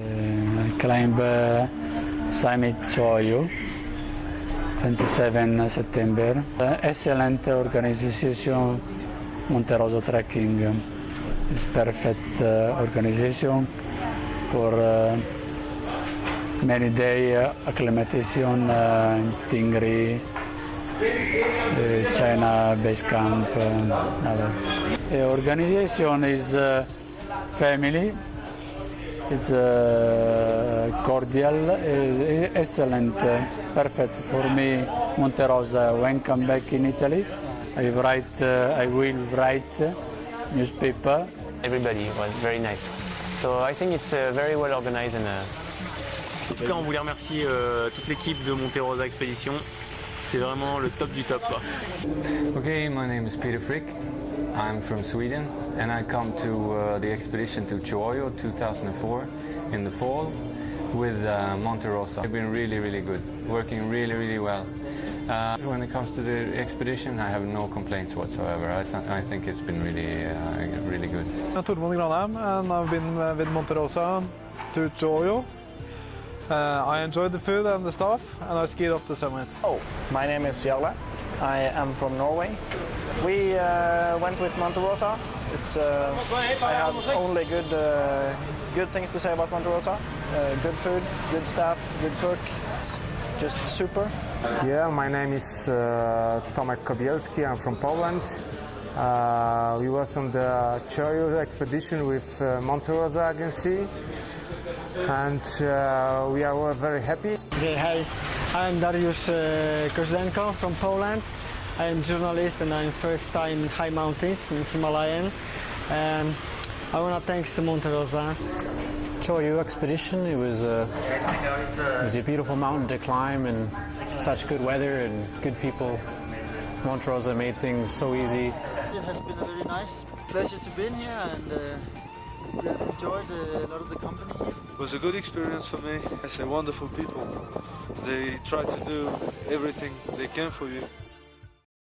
I climb uh, Summit Choyo, 27 September. Uh, excellent organization, Monte Rosa Trekking. It's perfect uh, organization for uh, many day uh, acclimatization uh, in Tingri, uh, China base camp. Uh. The organization is uh, family, is uh, cordial, is excellent, uh, perfect for me. Monte Rosa. When come back in Italy, I write, uh, I will write newspaper. Everybody was very nice. So I think it's uh, very well organized and uh, En tout cas, on voulait remercier euh, toute l'équipe de Monte Rosa Expédition. C'est vraiment le top du top. Okay, my name is Peter Frick. I'm from Sweden and I come to uh, the expedition to Cho Oyu 2004 in the fall with uh, Monte Rosa. They've been really, really good, working really, really well. Uh, when it comes to the expedition, I have no complaints whatsoever. I, th I think it's been really, uh, really good. I'm Tormod Granheim and I've been uh, with Monte Rosa to Cho Oyu. Uh, I enjoyed the food and the staff and I skied up the summit. Oh, my name is Jarle. I am from Norway. We uh, went with Monte Rosa. It's, uh, I have only good, uh, good things to say about Monte Rosa. Uh, good food, good staff, good cook. It's just super. Yeah, my name is uh, Tomek Kobielski. I'm from Poland. Uh, we was on the Cho Oyu expedition with Monte Rosa Agency, and uh, we are all very happy. Okay, hi, I'm Dariusz uh, Kozlenko from Poland. I'm journalist and I'm first time in high mountains in Himalayan. And I want to thanks to Monte Rosa. Cho Oyu expedition. It was a it was a beautiful mountain to climb and such good weather and good people. Monte Rosa made things so easy. It has been a very nice pleasure to be in here and uh, we have enjoyed uh, a lot of the company here. It was a good experience for me. It's a wonderful people. They try to do everything they can for you.